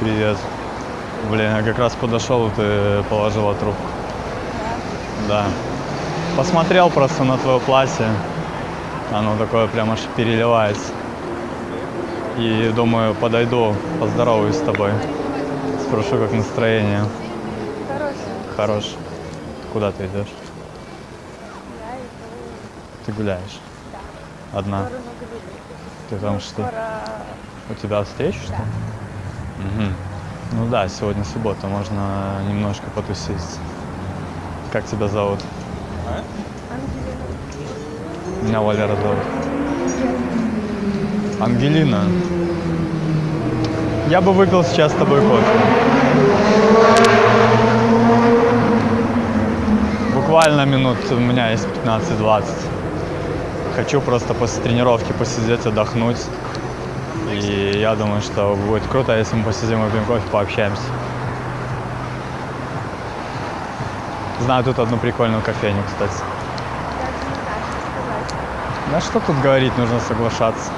Привет. Блин, я как раз подошел, и ты положила трубку. Да. Посмотрел просто на твое платье. Оно такое прям аж переливается. И думаю, подойду, поздороваюсь с тобой. Спрошу, как настроение. Хорошая. Хорош. Куда ты идешь? Ты гуляешь? Одна? сторону Грибы. Ты там что? У тебя встреча, что? Да. Мгм. Ну да, сегодня суббота, можно немножко потусить. Как тебя зовут? Ангелина. Меня Валера зовут. Ангелина. Я бы выпил сейчас с тобой кофе. Буквально минут у меня есть 15-20. Хочу просто после тренировки посидеть, отдохнуть. И я думаю, что будет круто, если мы посидим, выпьем кофе, пообщаемся. Знаю тут одну прикольную кофейню, кстати. Да что тут говорить, нужно соглашаться.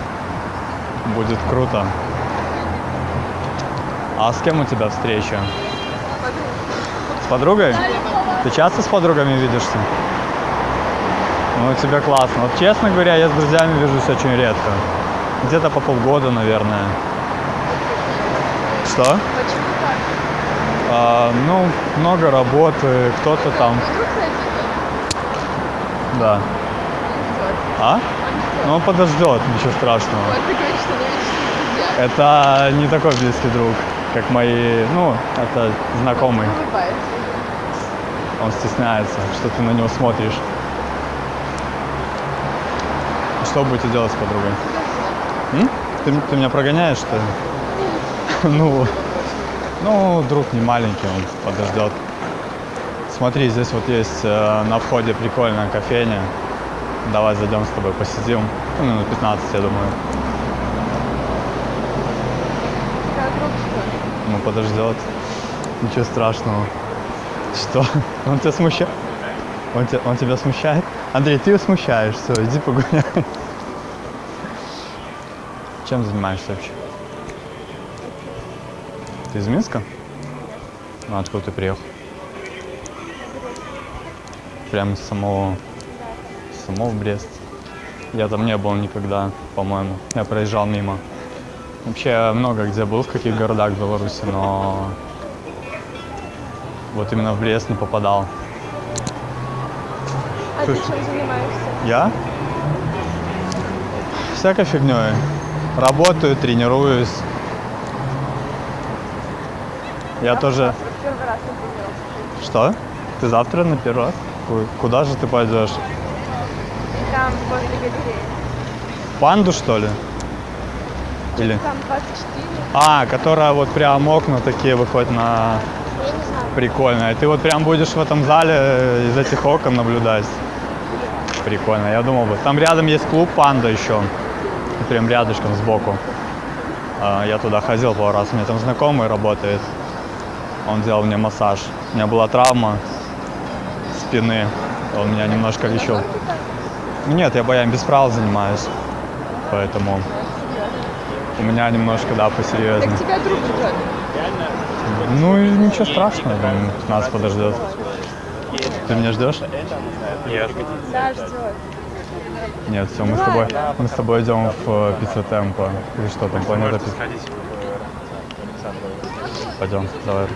Будет круто. А с кем у тебя встреча? С подругой? Ты часто с подругами видишься? Ну, у тебя классно. Вот честно говоря, я с друзьями вижусь очень редко. Где-то по полгода, наверное. Что? Почему так? А, ну, много работы, кто-то там. Да. А? Ну, он подождет, ничего страшного. Это не такой близкий друг, как мои, ну, это знакомый. Он стесняется, что ты на него смотришь. Что будете делать с подругой? М? Ты, ты меня прогоняешь, что ли? Ну, ну, друг не маленький, он подождет. Смотри, здесь вот есть э, на входе прикольная кофейня. Давай зайдем с тобой посидим. Ну, минут 15, я думаю. Ну, подождет. Ничего страшного. Что? Он тебя смущает? Он, те- он тебя смущает? Андрей, ты его смущаешь. Все, иди погуляй. Чем занимаешься вообще? Ты из Минска? Ну, откуда ты приехал? Прямо из самого, самого Брест. Я там не был никогда, по-моему. Я проезжал мимо. Вообще много где был, в каких городах Беларуси, но вот именно в Брест не попадал. А ты чем занимаешься? Я? Всякой фигней. Работаю, тренируюсь. Я тоже... на тренировку. Что? Ты завтра на первый раз? Ку- Куда же ты пойдешь? Там возле галереи. Панду, что ли? Или... Там 24. А, которая вот прям окна такие выходят на... Я. Прикольно. И ты вот прям будешь в этом зале э, из этих окон наблюдать. Прикольно, я думал бы. Там рядом есть клуб Панда еще. Прям рядышком сбоку. А, Я туда ходил пару раз. У меня там знакомый работает. Он делал мне массаж. У меня была травма спины. Он меня немножко лечил. Нет, я боям без правил занимаюсь. Поэтому у меня немножко, да, посерьезнее. Так тебя друг ждет. Ну и ничего страшного, думаю, нас подождет. Ты меня ждешь? Да, ждет. Нет, все, мы с тобой, мы с тобой идем в э, пицца темпо. Или что там, планета пицца? Пойдем, давай.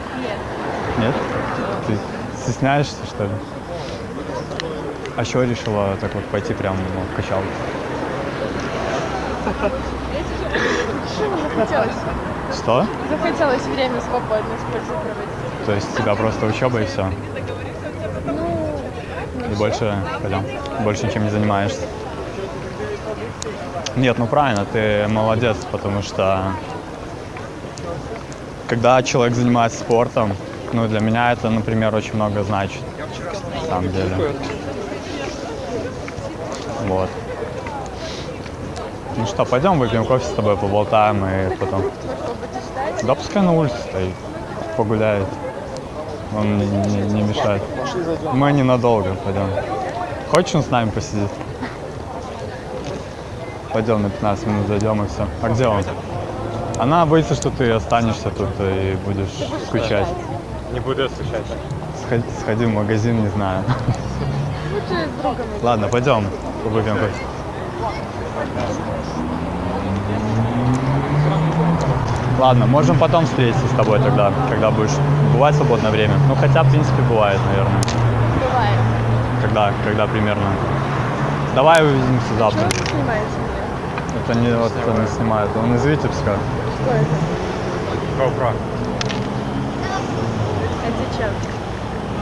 Нет? Ты стесняешься, что ли? А что решила так вот пойти прям ну, в качалку? Захотелось. Что? Захотелось время свободно с пользой проводить. То есть у тебя просто учеба и все? Ну, И больше, пойдем, больше ничем не занимаешься? Нет, ну правильно, ты молодец, потому что когда человек занимается спортом, ну для меня это, например, очень много значит, на самом деле. Вот. Ну что, пойдем выпьем кофе с тобой, поболтаем и потом. Да пускай на улице стоит, погуляет. Он не, не- не мешает. Мы ненадолго пойдем. Хочешь он с нами посидит? Пойдем на 15 минут зайдем и все. А где он? Она боится, что ты останешься тут и будешь скучать. Не буду скучать. Сходи, сходи в магазин, не знаю. Лучше с другом. идти. Ладно, пойдем, выпьем кофе. Ладно, можем потом встретиться с тобой тогда, когда будешь. Бывает свободное время? Ну, хотя, в принципе, бывает, наверное. Бывает. Когда, когда примерно? Давай увидимся завтра. Что вы снимаете не вот это не снимает. Он из Витебска. Что это? GoPro. Это зачем?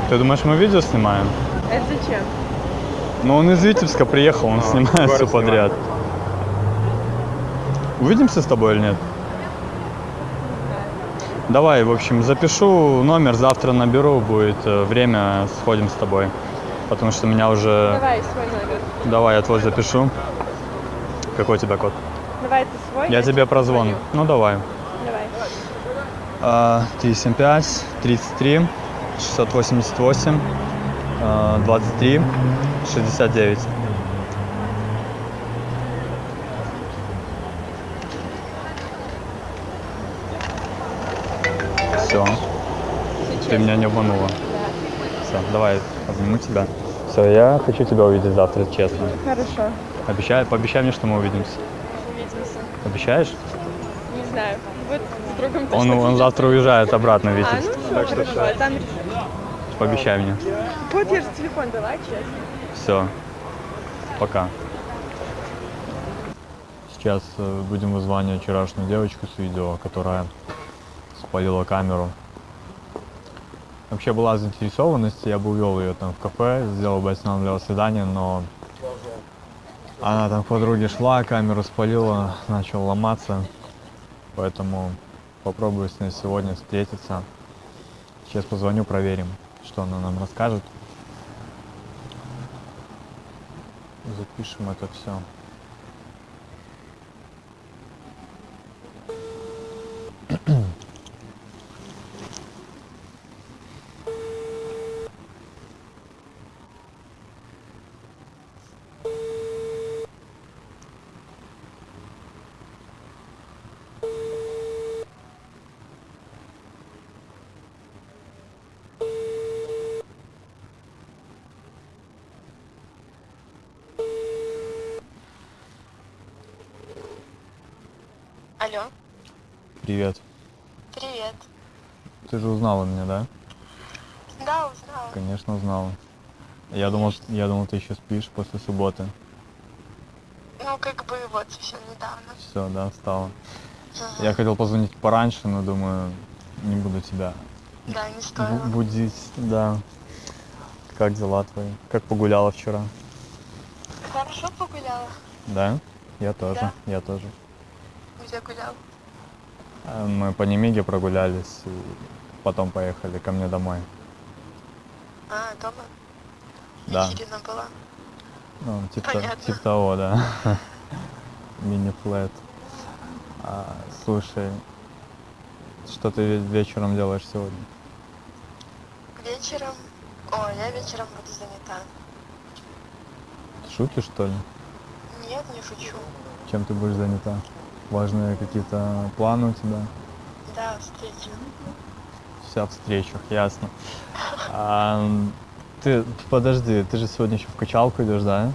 Ты думаешь, мы видео снимаем? Это зачем? Ну, он из Витебска приехал, он А, снимает все подряд. Увидимся с тобой или нет? Давай, в общем, запишу номер, завтра наберу, будет э, время, сходим с тобой. Потому что меня уже... Давай свой номер. Давай, я твой запишу. Какой у тебя код? Давай ты свой. Я тебе прозвоню. Ну, давай. Давай. А, 375 33 688 а, 23 69. Все, ты меня не обманула. Да. Все, давай, обниму тебя. Все, я хочу тебя увидеть завтра, честно. Хорошо. Обещай, пообещай мне, что мы увидимся. Увидимся. Обещаешь? Не знаю. Вот с другом точно Он, он завтра уезжает обратно в А, ну все, Так что хорошо. всё. Там. Пообещай мне. Вот я же телефон дала, честно. Все. Пока. Сейчас э, будем вызванивать вчерашнюю девочку с видео, которая спалила камеру. Вообще была заинтересованность, я бы увел ее там в кафе, сделал бы останавливал свидание, но она там к подруге шла, камеру спалила, начал ломаться. Поэтому попробую с ней сегодня встретиться. Сейчас позвоню, проверим, что она нам расскажет. Запишем это все. Алло, Привет. привет. Ты же узнала меня, да? Да, узнала. Конечно, узнала. Я думал, я думал, ты еще спишь после субботы. Ну, как бы вот совсем недавно. Все, да, встала. Ага. Я хотел позвонить пораньше, но думаю, не буду тебя Да, не стоило. будить. Да. Как дела твои? Как погуляла вчера? Хорошо погуляла. Да? Я тоже, Да. я тоже. Где гулял? А, Мы по Немиге прогулялись и потом поехали ко мне домой. А, дома? Да. Вечерина была. Ну, типа, Понятно. типа того, да. Мини-флэт. А, слушай, что ты ве- вечером делаешь сегодня? Вечером... О, я вечером буду занята. Шутишь, что ли? Нет, не шучу. Чем ты будешь занята? Важные какие-то планы у тебя? Да, встреча. Вся в встречах, ясно. А, ты, подожди, ты же сегодня еще в качалку идешь, да?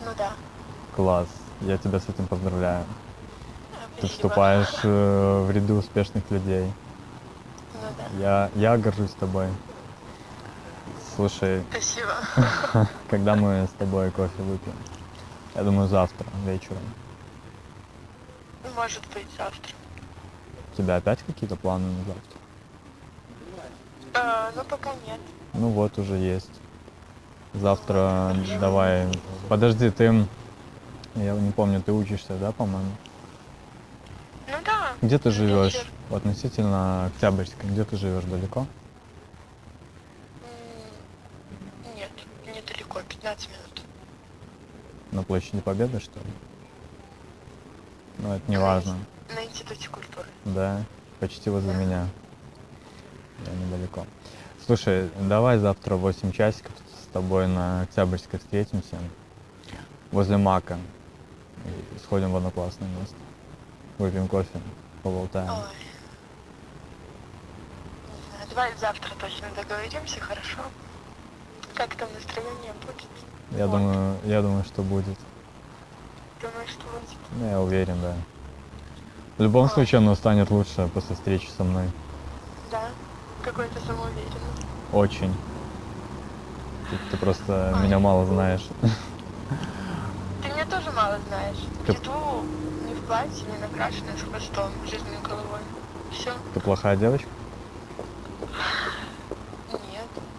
Ну да. Класс, я тебя с этим поздравляю. А, Ты спасибо. вступаешь э, в ряды успешных людей. Ну да. Я, я горжусь тобой. Слушай, Спасибо. когда мы с тобой кофе выпьем? Я думаю, завтра вечером. Может быть, завтра. У тебя опять какие-то планы на завтра? А, ну, пока нет. Ну вот, уже есть. Завтра давай. Подожди, ты... Я не помню, ты учишься, да, по-моему? Ну да. Где ты живешь? Вечер. Относительно Октябрьской. Где ты живешь? Далеко? Нет, недалеко, 15 минут. На площади Победы, что ли? Ну, это не важно. На институте культуры. Да, почти возле меня. Я недалеко. Слушай, давай завтра в 8 часиков с тобой на Октябрьской встретимся. Возле Мака. И сходим в одноклассное место. выпьем кофе, поболтаем. Ой. Знаю, давай завтра точно договоримся, хорошо? Как там настроение будет? Я Вот. думаю, я думаю, что будет. Думаю, что будет. Ну, я уверен, да. В любом случае, оно станет лучше после встречи со мной. Да? Какой-то самоуверенный. Очень. Ты, ты просто Ой. меня мало знаешь. Ты меня тоже мало знаешь. Ты- Иду не в платье, не накрашенная, с хвостом, жизненной головой. Все? Ты плохая девочка? Нет,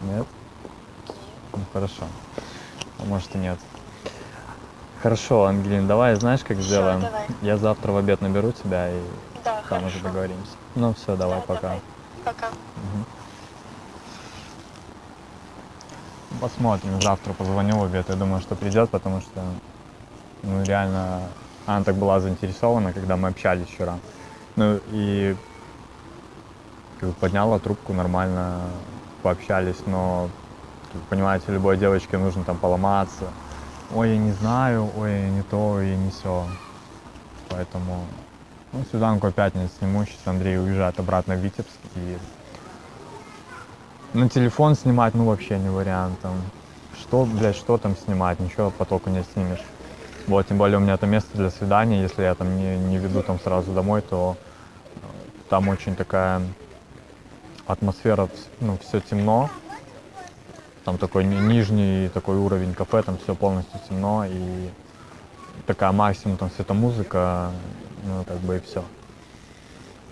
Нет? нет. Ну хорошо. А может и нет. Хорошо, Ангелин, давай знаешь, как Всё, сделаем? давай. Я завтра в обед наберу тебя и Да, там хорошо. уже договоримся. Ну все, давай, Да, пока. давай. Пока. Мгм. Посмотрим, завтра позвоню в обед. Я думаю, что придет, потому что ну, реально она так была заинтересована, когда мы общались вчера. Ну и как бы подняла трубку нормально, пообщались, но, понимаете, любой девочке нужно там поломаться. Ой, я не знаю, ой, я не то, и не все. Поэтому ну, свиданку опять не сниму. Сейчас Андрей уезжает обратно в Витебск. И на телефон снимать, ну, вообще не вариант. Там. Что, блядь, что там снимать? Ничего потоку не снимешь. Вот, тем более у меня это место для свидания. Если я там не, не веду там сразу домой, то э, там очень такая атмосфера, ну, все темно. Там такой ни- нижний такой уровень кафе, там все полностью темно и такая максимум там светомузыка, ну, как бы и все.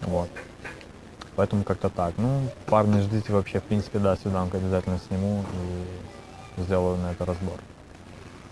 Вот. Поэтому как-то так. Ну, парни, ждите вообще, в принципе, да, свиданку обязательно сниму и сделаю на это разбор.